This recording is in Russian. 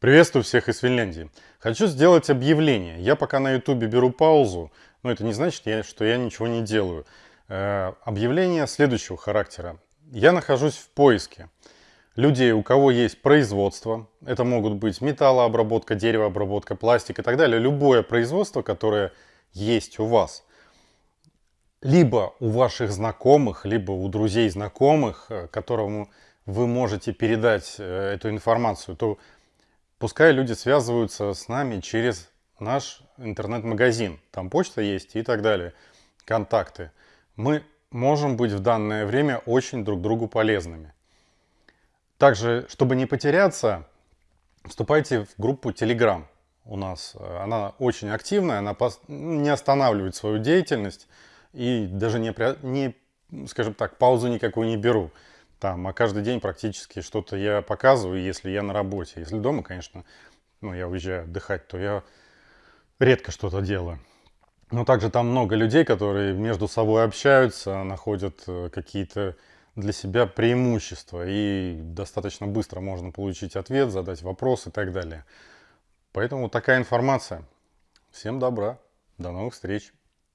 Приветствую всех из Финляндии. Хочу сделать объявление. Я пока на ютубе беру паузу, но это не значит, что я ничего не делаю. Э, объявление следующего характера. Я нахожусь в поиске людей, у кого есть производство. Это могут быть металлообработка, деревообработка, пластик и так далее. Любое производство, которое есть у вас. Либо у ваших знакомых, либо у друзей знакомых, э, которому вы можете передать э, эту информацию, то пускай люди связываются с нами через наш интернет-магазин. Там почта есть и так далее, контакты. Мы можем быть в данное время очень друг другу полезными. Также, чтобы не потеряться, вступайте в группу Telegram у нас. Она очень активная, она не останавливает свою деятельность и даже не, не скажем так, паузу никакую не беру. Там, а каждый день практически что-то я показываю, если я на работе. Если дома, конечно, ну, я уезжаю отдыхать, то я редко что-то делаю. Но также там много людей, которые между собой общаются, находят э, какие-то для себя преимущества. И достаточно быстро можно получить ответ, задать вопрос и так далее. Поэтому такая информация. Всем добра. До новых встреч.